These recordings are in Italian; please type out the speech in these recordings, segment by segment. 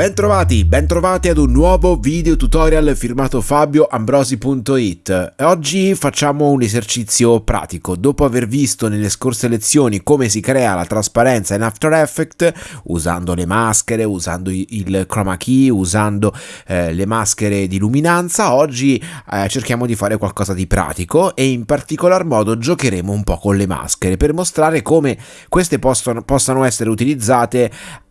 Bentrovati, bentrovati ad un nuovo video tutorial firmato fabioambrosi.it. Oggi facciamo un esercizio pratico. Dopo aver visto nelle scorse lezioni come si crea la trasparenza in After Effects, usando le maschere, usando il chroma key, usando eh, le maschere di luminanza, oggi eh, cerchiamo di fare qualcosa di pratico e in particolar modo giocheremo un po' con le maschere per mostrare come queste possono, possano essere utilizzate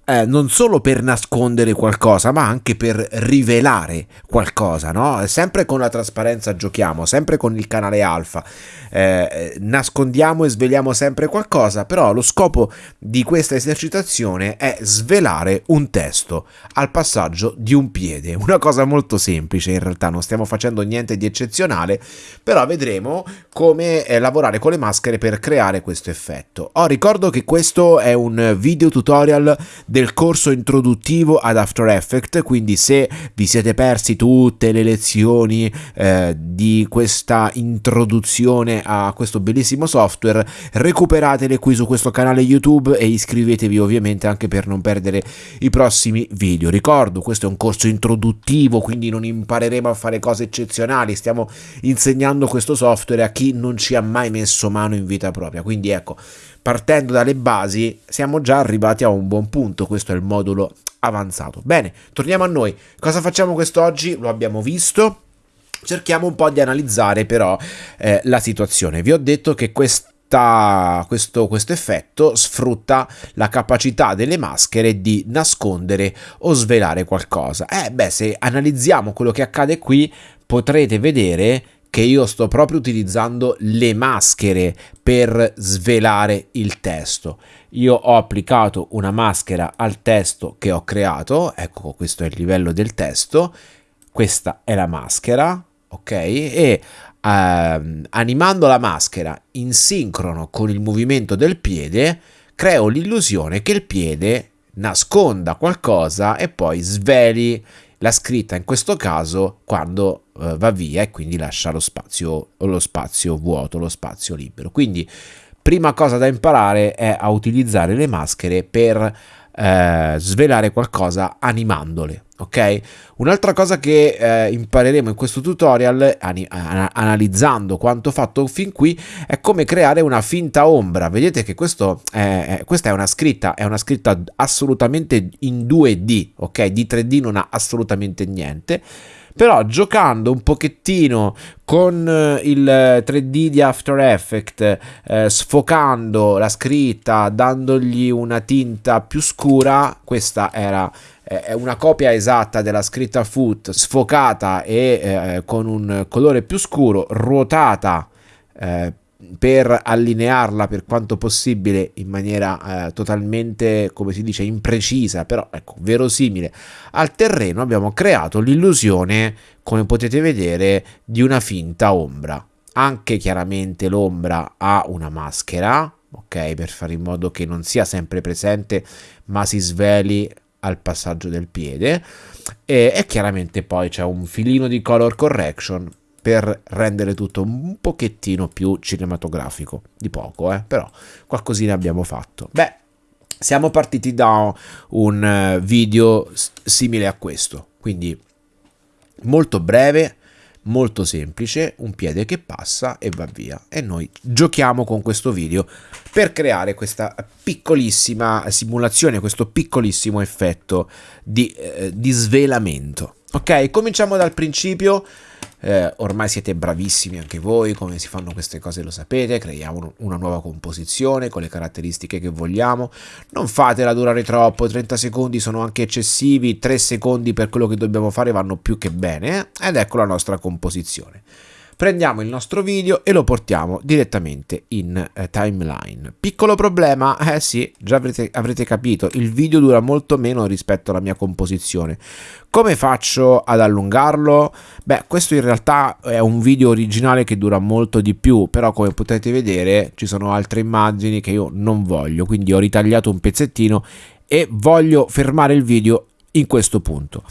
eh, non solo per nascondere qualcosa, ma anche per rivelare qualcosa, no? Sempre con la trasparenza giochiamo, sempre con il canale alfa, eh, nascondiamo e sveliamo sempre qualcosa, però lo scopo di questa esercitazione è svelare un testo al passaggio di un piede, una cosa molto semplice in realtà, non stiamo facendo niente di eccezionale, però vedremo come eh, lavorare con le maschere per creare questo effetto. Oh, ricordo che questo è un video tutorial del del corso introduttivo ad After Effects, quindi se vi siete persi tutte le lezioni eh, di questa introduzione a questo bellissimo software, recuperatele qui su questo canale YouTube e iscrivetevi ovviamente anche per non perdere i prossimi video. Ricordo, questo è un corso introduttivo, quindi non impareremo a fare cose eccezionali, stiamo insegnando questo software a chi non ci ha mai messo mano in vita propria, quindi ecco, partendo dalle basi siamo già arrivati a un buon punto, questo è il modulo avanzato. Bene, torniamo a noi, cosa facciamo quest'oggi? Lo abbiamo visto, cerchiamo un po' di analizzare però eh, la situazione. Vi ho detto che questa questo, questo, effetto sfrutta la capacità delle maschere di nascondere o svelare qualcosa. Eh beh, se analizziamo quello che accade qui, potrete vedere che io sto proprio utilizzando le maschere per svelare il testo. Io ho applicato una maschera al testo che ho creato, ecco questo è il livello del testo, questa è la maschera, ok? E ehm, animando la maschera in sincrono con il movimento del piede, creo l'illusione che il piede nasconda qualcosa e poi sveli la scritta in questo caso quando uh, va via e quindi lascia lo spazio, lo spazio vuoto, lo spazio libero. Quindi prima cosa da imparare è a utilizzare le maschere per eh, svelare qualcosa animandole ok? Un'altra cosa che eh, impareremo in questo tutorial, analizzando quanto fatto fin qui, è come creare una finta ombra. Vedete che questo è, questa è una scritta, è una scritta assolutamente in 2D, ok? Di 3D non ha assolutamente niente però giocando un pochettino con eh, il 3D di After Effects, eh, sfocando la scritta, dandogli una tinta più scura, questa era è una copia esatta della scritta foot sfocata e eh, con un colore più scuro ruotata eh, per allinearla per quanto possibile in maniera eh, totalmente come si dice imprecisa però ecco verosimile. Al terreno abbiamo creato l'illusione come potete vedere di una finta ombra. Anche chiaramente l'ombra ha una maschera ok per fare in modo che non sia sempre presente ma si sveli al passaggio del piede. E, e chiaramente poi c'è un filino di color correction per rendere tutto un pochettino più cinematografico di poco eh? però qualcosina abbiamo fatto beh siamo partiti da un eh, video simile a questo quindi molto breve molto semplice, un piede che passa e va via. E noi giochiamo con questo video per creare questa piccolissima simulazione, questo piccolissimo effetto di, eh, di svelamento. Ok, cominciamo dal principio eh, ormai siete bravissimi anche voi, come si fanno queste cose lo sapete, creiamo una nuova composizione con le caratteristiche che vogliamo, non fatela durare troppo, 30 secondi sono anche eccessivi, 3 secondi per quello che dobbiamo fare vanno più che bene, ed ecco la nostra composizione prendiamo il nostro video e lo portiamo direttamente in eh, timeline. Piccolo problema, eh sì, già avrete, avrete capito, il video dura molto meno rispetto alla mia composizione. Come faccio ad allungarlo? Beh, questo in realtà è un video originale che dura molto di più, però come potete vedere ci sono altre immagini che io non voglio, quindi ho ritagliato un pezzettino e voglio fermare il video in questo punto.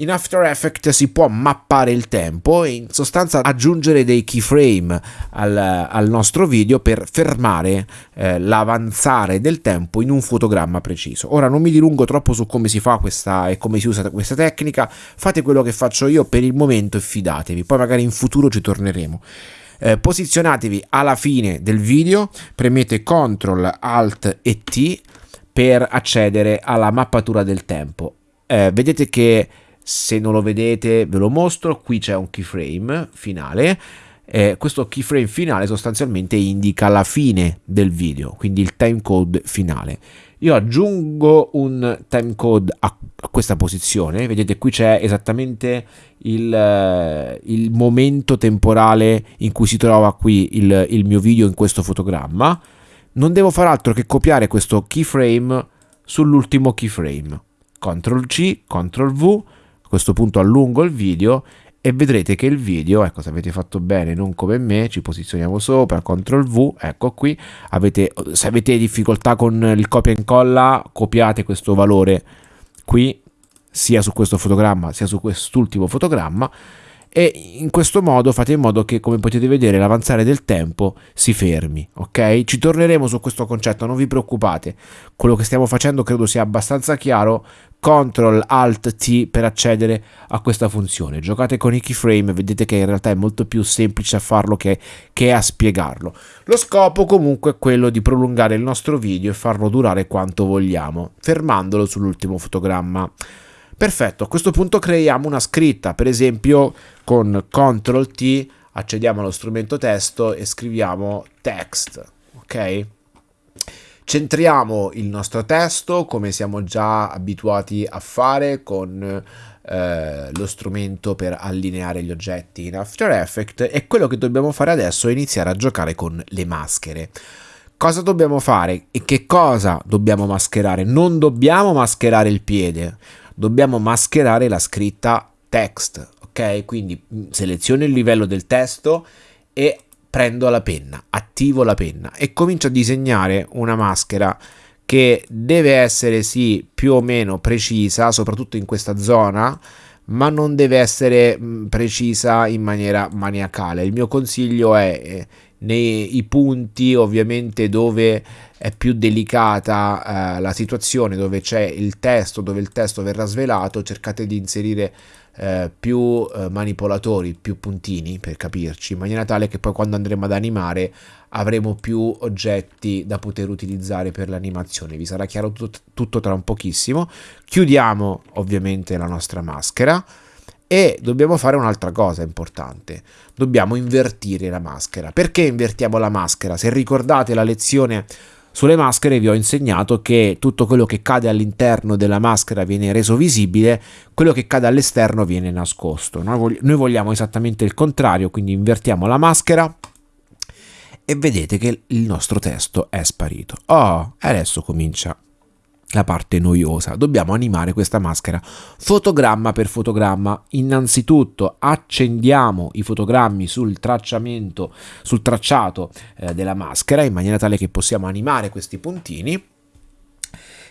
In After Effects si può mappare il tempo e in sostanza aggiungere dei keyframe al, al nostro video per fermare eh, l'avanzare del tempo in un fotogramma preciso. Ora non mi dilungo troppo su come si fa questa e come si usa questa tecnica, fate quello che faccio io per il momento e fidatevi, poi magari in futuro ci torneremo. Eh, posizionatevi alla fine del video, premete CTRL ALT e T per accedere alla mappatura del tempo. Eh, vedete che se non lo vedete ve lo mostro, qui c'è un keyframe finale. Eh, questo keyframe finale sostanzialmente indica la fine del video, quindi il timecode finale. Io aggiungo un timecode a, a questa posizione, vedete qui c'è esattamente il, eh, il, momento temporale in cui si trova qui il, il mio video in questo fotogramma. Non devo fare altro che copiare questo keyframe sull'ultimo keyframe. CTRL C, CTRL V, questo punto allungo il video e vedrete che il video, ecco se avete fatto bene, non come me, ci posizioniamo sopra, CTRL V, ecco qui, avete, se avete difficoltà con il copia e incolla, copiate questo valore qui, sia su questo fotogramma sia su quest'ultimo fotogramma, e in questo modo fate in modo che come potete vedere l'avanzare del tempo si fermi ok? Ci torneremo su questo concetto non vi preoccupate. Quello che stiamo facendo credo sia abbastanza chiaro. CTRL ALT T per accedere a questa funzione. Giocate con i keyframe vedete che in realtà è molto più semplice a farlo che, che a spiegarlo. Lo scopo comunque è quello di prolungare il nostro video e farlo durare quanto vogliamo fermandolo sull'ultimo fotogramma Perfetto, a questo punto creiamo una scritta, per esempio con CTRL T accediamo allo strumento testo e scriviamo text, ok? Centriamo il nostro testo come siamo già abituati a fare con eh, lo strumento per allineare gli oggetti in After Effects e quello che dobbiamo fare adesso è iniziare a giocare con le maschere. Cosa dobbiamo fare e che cosa dobbiamo mascherare? Non dobbiamo mascherare il piede, dobbiamo mascherare la scritta text, ok? Quindi mm, seleziono il livello del testo e prendo la penna, attivo la penna e comincio a disegnare una maschera che deve essere sì più o meno precisa, soprattutto in questa zona, ma non deve essere mm, precisa in maniera maniacale. Il mio consiglio è eh, nei punti ovviamente dove è più delicata eh, la situazione, dove c'è il testo, dove il testo verrà svelato, cercate di inserire eh, più eh, manipolatori, più puntini per capirci, in maniera tale che poi quando andremo ad animare avremo più oggetti da poter utilizzare per l'animazione. Vi sarà chiaro tutto, tutto tra un pochissimo. Chiudiamo ovviamente la nostra maschera e dobbiamo fare un'altra cosa importante, dobbiamo invertire la maschera. Perché invertiamo la maschera? Se ricordate la lezione sulle maschere vi ho insegnato che tutto quello che cade all'interno della maschera viene reso visibile, quello che cade all'esterno viene nascosto. Noi vogliamo esattamente il contrario, quindi invertiamo la maschera e vedete che il nostro testo è sparito. Oh, adesso comincia la parte noiosa. Dobbiamo animare questa maschera fotogramma per fotogramma. Innanzitutto accendiamo i fotogrammi sul tracciamento, sul tracciato eh, della maschera in maniera tale che possiamo animare questi puntini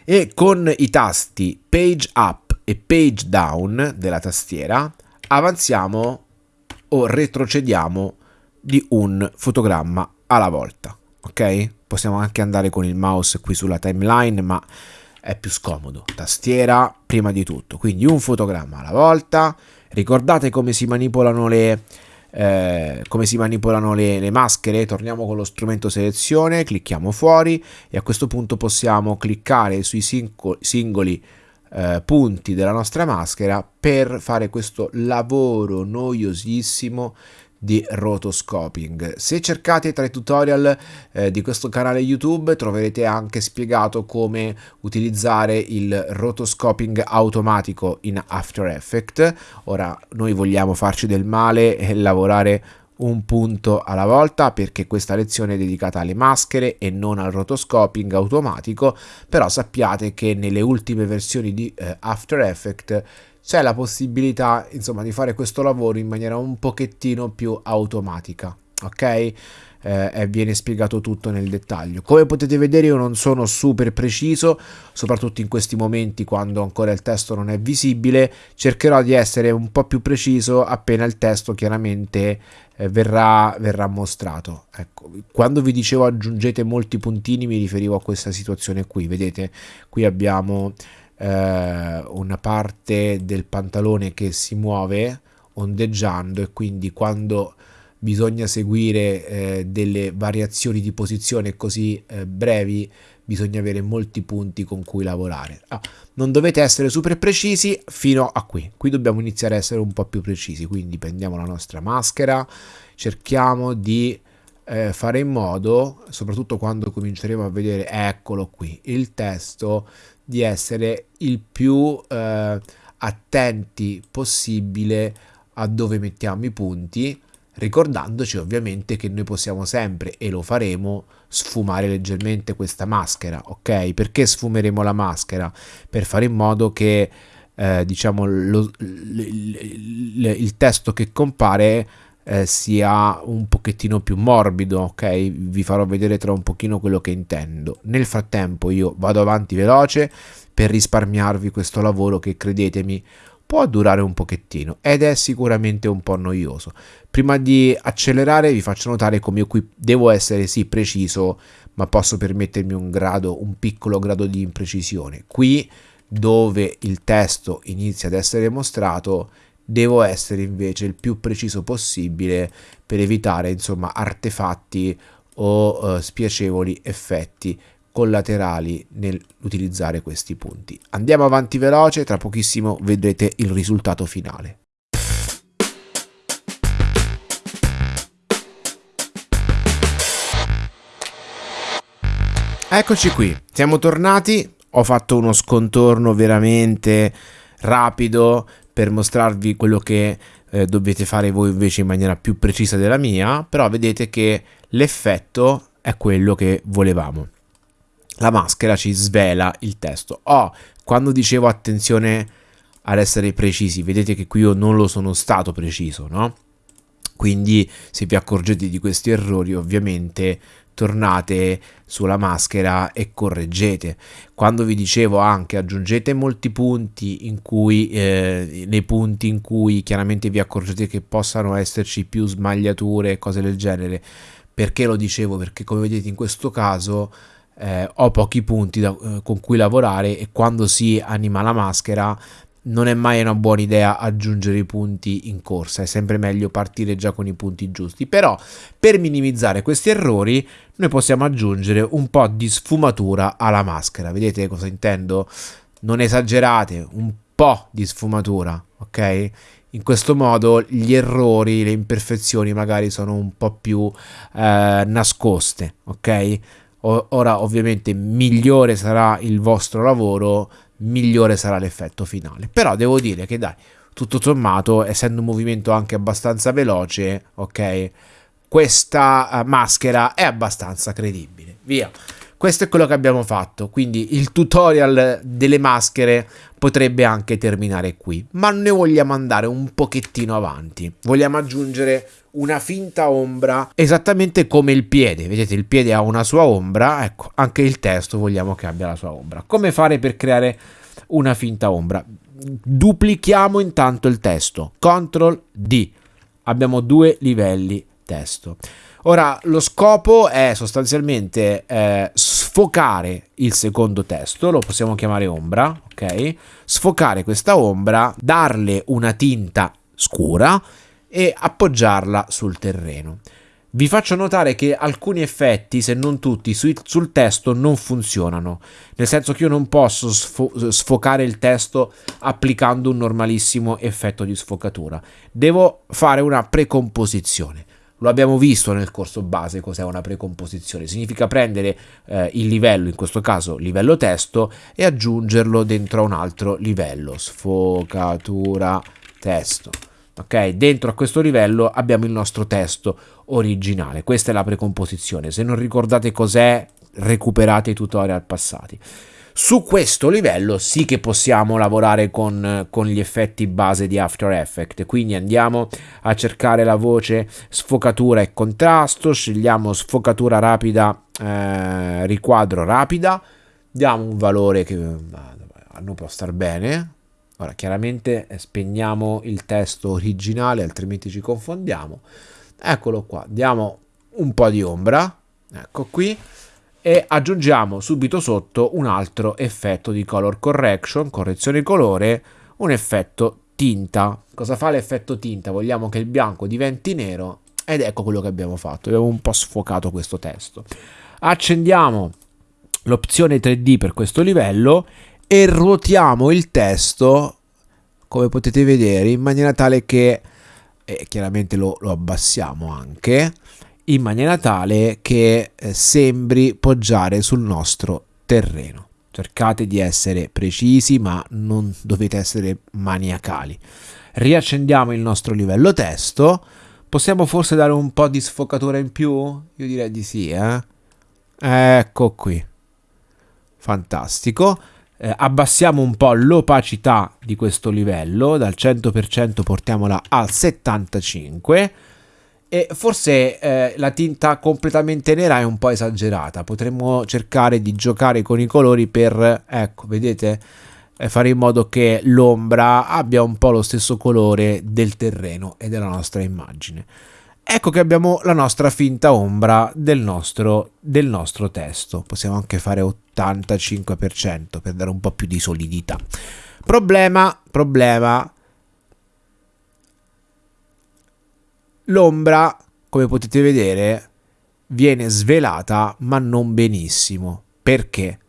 e con i tasti page up e page down della tastiera avanziamo o retrocediamo di un fotogramma alla volta. Ok? Possiamo anche andare con il mouse qui sulla timeline, ma è più scomodo. Tastiera prima di tutto, quindi un fotogramma alla volta. Ricordate come si manipolano le, eh, come si manipolano le, le, maschere? Torniamo con lo strumento selezione, clicchiamo fuori e a questo punto possiamo cliccare sui singoli eh, punti della nostra maschera per fare questo lavoro noiosissimo di rotoscoping. Se cercate tra i tutorial eh, di questo canale YouTube troverete anche spiegato come utilizzare il rotoscoping automatico in After Effects. Ora noi vogliamo farci del male e lavorare un punto alla volta perché questa lezione è dedicata alle maschere e non al rotoscoping automatico, però sappiate che nelle ultime versioni di eh, After Effects c'è la possibilità insomma di fare questo lavoro in maniera un pochettino più automatica ok? eh, viene spiegato tutto nel dettaglio. Come potete vedere io non sono super preciso, soprattutto in questi momenti quando ancora il testo non è visibile, cercherò di essere un po' più preciso appena il testo chiaramente eh, verrà, verrà mostrato. Ecco, quando vi dicevo aggiungete molti puntini mi riferivo a questa situazione qui, vedete qui abbiamo eh, una parte del pantalone che si muove ondeggiando e quindi quando bisogna seguire eh, delle variazioni di posizione così eh, brevi, bisogna avere molti punti con cui lavorare. Ah, non dovete essere super precisi fino a qui. Qui dobbiamo iniziare a essere un po' più precisi, quindi prendiamo la nostra maschera, cerchiamo di eh, fare in modo, soprattutto quando cominceremo a vedere, eccolo qui, il testo, di essere il più eh, attenti possibile a dove mettiamo i punti ricordandoci ovviamente che noi possiamo sempre, e lo faremo, sfumare leggermente questa maschera, ok? Perché sfumeremo la maschera? Per fare in modo che, eh, diciamo, lo, il, il testo che compare eh, sia un pochettino più morbido, ok? Vi farò vedere tra un pochino quello che intendo. Nel frattempo io vado avanti veloce per risparmiarvi questo lavoro che credetemi può durare un pochettino ed è sicuramente un po' noioso. Prima di accelerare vi faccio notare come io qui devo essere sì preciso, ma posso permettermi un grado, un piccolo grado di imprecisione. Qui dove il testo inizia ad essere mostrato devo essere invece il più preciso possibile per evitare insomma artefatti o uh, spiacevoli effetti collaterali nell'utilizzare questi punti. Andiamo avanti veloce, tra pochissimo vedrete il risultato finale. Eccoci qui, siamo tornati, ho fatto uno scontorno veramente rapido per mostrarvi quello che eh, dovete fare voi invece in maniera più precisa della mia, però vedete che l'effetto è quello che volevamo la maschera ci svela il testo. Oh, quando dicevo attenzione ad essere precisi, vedete che qui io non lo sono stato preciso, no? Quindi se vi accorgete di questi errori, ovviamente tornate sulla maschera e correggete. Quando vi dicevo anche aggiungete molti punti in cui eh, nei punti in cui chiaramente vi accorgete che possano esserci più smagliature, cose del genere. Perché lo dicevo? Perché come vedete in questo caso eh, ho pochi punti da, eh, con cui lavorare e quando si anima la maschera non è mai una buona idea aggiungere i punti in corsa, è sempre meglio partire già con i punti giusti. Però per minimizzare questi errori noi possiamo aggiungere un po' di sfumatura alla maschera. Vedete cosa intendo? Non esagerate, un po' di sfumatura, ok? In questo modo gli errori, le imperfezioni magari sono un po' più eh, nascoste, ok? Ora ovviamente migliore sarà il vostro lavoro, migliore sarà l'effetto finale. Però devo dire che dai, tutto sommato, essendo un movimento anche abbastanza veloce, ok, questa uh, maschera è abbastanza credibile. Via. Questo è quello che abbiamo fatto, quindi il tutorial delle maschere potrebbe anche terminare qui, ma ne vogliamo andare un pochettino avanti. Vogliamo aggiungere una finta ombra esattamente come il piede. Vedete, il piede ha una sua ombra, ecco, anche il testo vogliamo che abbia la sua ombra. Come fare per creare una finta ombra? Duplichiamo intanto il testo. Ctrl D. Abbiamo due livelli testo. Ora, lo scopo è sostanzialmente eh, sfocare il secondo testo, lo possiamo chiamare ombra, ok? Sfocare questa ombra, darle una tinta scura e appoggiarla sul terreno. Vi faccio notare che alcuni effetti, se non tutti, sul testo non funzionano, nel senso che io non posso sfo sfocare il testo applicando un normalissimo effetto di sfocatura. Devo fare una precomposizione. Lo abbiamo visto nel corso base cos'è una precomposizione. Significa prendere eh, il livello, in questo caso livello testo, e aggiungerlo dentro a un altro livello. Sfocatura testo. Ok, dentro a questo livello abbiamo il nostro testo originale. Questa è la precomposizione. Se non ricordate cos'è, recuperate i tutorial passati. Su questo livello sì che possiamo lavorare con, con, gli effetti base di After Effects. Quindi andiamo a cercare la voce sfocatura e contrasto, scegliamo sfocatura rapida, eh, riquadro rapida, diamo un valore che a noi può star bene. Ora chiaramente eh, spegniamo il testo originale altrimenti ci confondiamo. Eccolo qua, diamo un po' di ombra, ecco qui e aggiungiamo subito sotto un altro effetto di color correction, correzione colore, un effetto tinta. Cosa fa l'effetto tinta? Vogliamo che il bianco diventi nero ed ecco quello che abbiamo fatto, abbiamo un po' sfocato questo testo. Accendiamo l'opzione 3D per questo livello e ruotiamo il testo come potete vedere in maniera tale che e chiaramente lo, lo abbassiamo anche in maniera tale che eh, sembri poggiare sul nostro terreno. Cercate di essere precisi, ma non dovete essere maniacali. Riaccendiamo il nostro livello testo. Possiamo forse dare un po' di sfocatura in più? Io direi di sì, eh? Ecco qui. Fantastico. Eh, abbassiamo un po' l'opacità di questo livello, dal 100% portiamola al 75% e forse eh, la tinta completamente nera è un po' esagerata. Potremmo cercare di giocare con i colori per, ecco, vedete, fare in modo che l'ombra abbia un po' lo stesso colore del terreno e della nostra immagine. Ecco che abbiamo la nostra finta ombra del nostro, del nostro testo. Possiamo anche fare 85% per dare un po' più di solidità. Problema, problema L'ombra, come potete vedere, viene svelata ma non benissimo. Perché?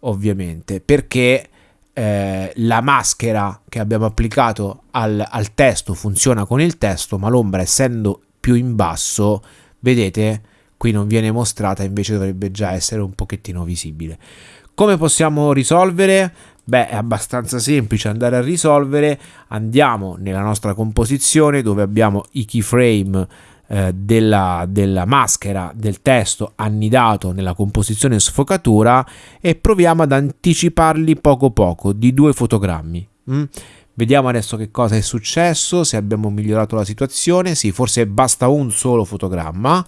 Ovviamente, perché eh, la maschera che abbiamo applicato al, al testo funziona con il testo, ma l'ombra essendo più in basso, vedete, qui non viene mostrata, invece dovrebbe già essere un pochettino visibile. Come possiamo risolvere? Beh, è abbastanza semplice andare a risolvere. Andiamo nella nostra composizione dove abbiamo i keyframe eh, della, della, maschera del testo annidato nella composizione sfocatura e proviamo ad anticiparli poco poco di due fotogrammi. Mm? Vediamo adesso che cosa è successo, se abbiamo migliorato la situazione. Sì, forse basta un solo fotogramma.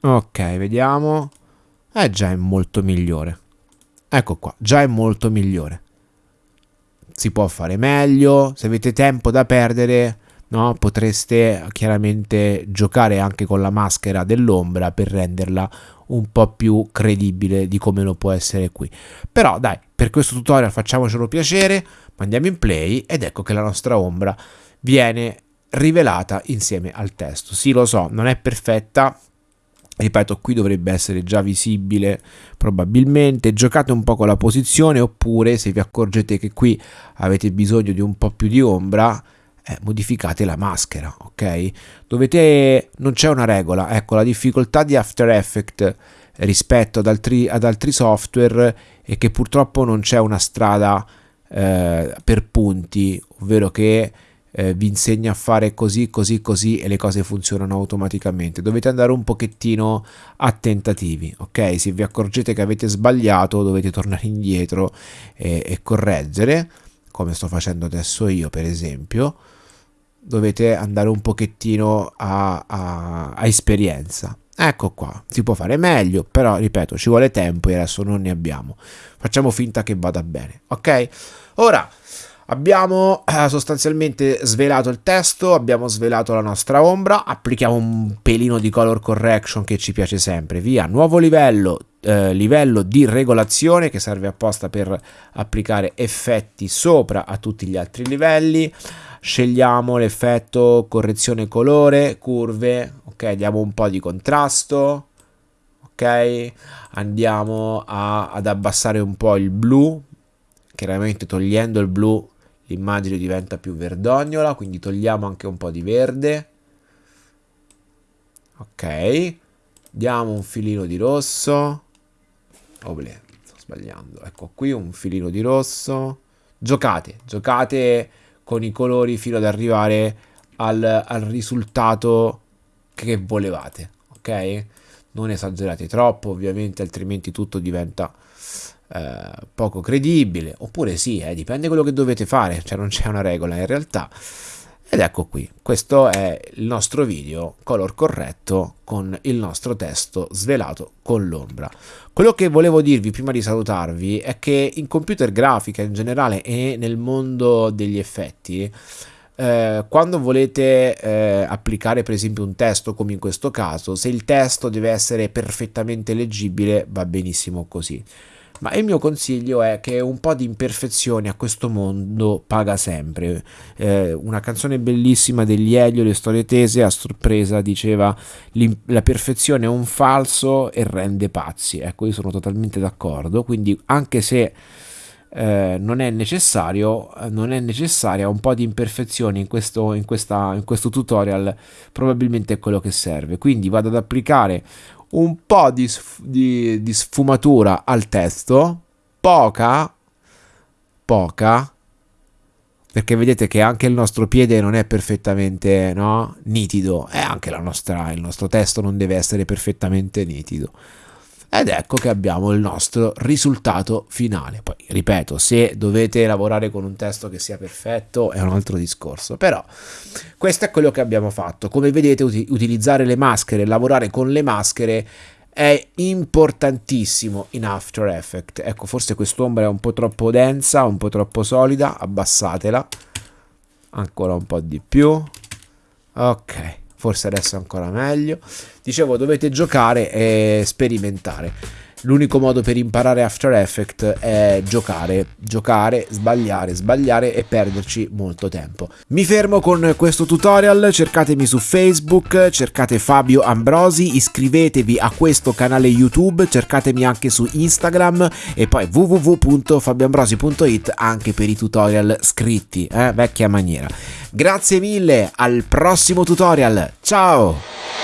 Ok, vediamo. Eh già è molto migliore. Ecco qua, già è molto migliore. Si può fare meglio, se avete tempo da perdere, no, potreste chiaramente giocare anche con la maschera dell'ombra per renderla un po' più credibile di come lo può essere qui. Però dai, per questo tutorial facciamocelo piacere, mandiamo in play ed ecco che la nostra ombra viene rivelata insieme al testo. Sì, lo so, non è perfetta, ripeto qui dovrebbe essere già visibile probabilmente. Giocate un po' con la posizione oppure se vi accorgete che qui avete bisogno di un po' più di ombra eh, modificate la maschera ok? Dovete non c'è una regola. Ecco la difficoltà di After Effects rispetto ad altri, ad altri software è che purtroppo non c'è una strada eh, per punti ovvero che eh, vi insegna a fare così, così, così e le cose funzionano automaticamente. Dovete andare un pochettino a tentativi, ok? Se vi accorgete che avete sbagliato dovete tornare indietro e, e correggere, come sto facendo adesso io per esempio. Dovete andare un pochettino a, a, a esperienza. Ecco qua, si può fare meglio, però ripeto, ci vuole tempo e adesso non ne abbiamo. Facciamo finta che vada bene, ok? Ora Abbiamo eh, sostanzialmente svelato il testo, abbiamo svelato la nostra ombra, applichiamo un pelino di color correction che ci piace sempre, via, nuovo livello, eh, livello di regolazione che serve apposta per applicare effetti sopra a tutti gli altri livelli, scegliamo l'effetto correzione colore, curve, ok, diamo un po' di contrasto, ok, andiamo a, ad abbassare un po' il blu, chiaramente togliendo il blu l'immagine diventa più verdognola, quindi togliamo anche un po' di verde. Ok, diamo un filino di rosso. Oble, sto sbagliando. Ecco qui un filino di rosso. Giocate, giocate con i colori fino ad arrivare al, al risultato che volevate, ok? non esagerate troppo ovviamente altrimenti tutto diventa eh, poco credibile oppure sì eh, dipende quello che dovete fare cioè non c'è una regola in realtà ed ecco qui, questo è il nostro video color corretto con il nostro testo svelato con l'ombra. Quello che volevo dirvi prima di salutarvi è che in computer grafica in generale e nel mondo degli effetti eh, quando volete eh, applicare per esempio un testo come in questo caso se il testo deve essere perfettamente leggibile va benissimo così ma il mio consiglio è che un po' di imperfezione a questo mondo paga sempre. Eh, una canzone bellissima degli Elio, Le storie tese, a sorpresa diceva la perfezione è un falso e rende pazzi. Ecco, io sono totalmente d'accordo, quindi anche se... Eh, non è necessario non è necessaria un po' di imperfezione in questo, in, questa, in questo tutorial probabilmente è quello che serve. Quindi vado ad applicare un po' di, di, di sfumatura al testo, poca, poca, perché vedete che anche il nostro piede non è perfettamente no, nitido. E anche nostra, il nostro testo non deve essere perfettamente nitido ed ecco che abbiamo il nostro risultato finale. Poi, ripeto, se dovete lavorare con un testo che sia perfetto è un altro discorso, però questo è quello che abbiamo fatto. Come vedete, ut utilizzare le maschere, lavorare con le maschere è importantissimo in After Effects. Ecco, forse quest'ombra è un po' troppo densa, un po' troppo solida, abbassatela ancora un po' di più. Ok forse adesso è ancora meglio. Dicevo, dovete giocare e sperimentare. L'unico modo per imparare After Effects è giocare, giocare, sbagliare, sbagliare e perderci molto tempo. Mi fermo con questo tutorial, cercatemi su Facebook, cercate Fabio Ambrosi, iscrivetevi a questo canale YouTube, cercatemi anche su Instagram e poi www.fabioambrosi.it anche per i tutorial scritti, eh? vecchia maniera. Grazie mille, al prossimo tutorial, ciao!